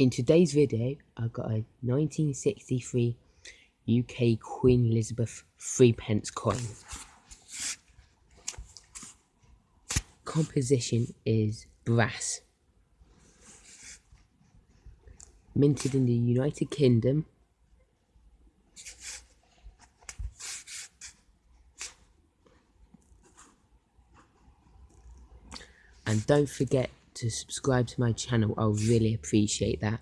In today's video, I've got a 1963 UK Queen Elizabeth 3 pence coin. Composition is brass. Minted in the United Kingdom. And don't forget to subscribe to my channel, I'll really appreciate that.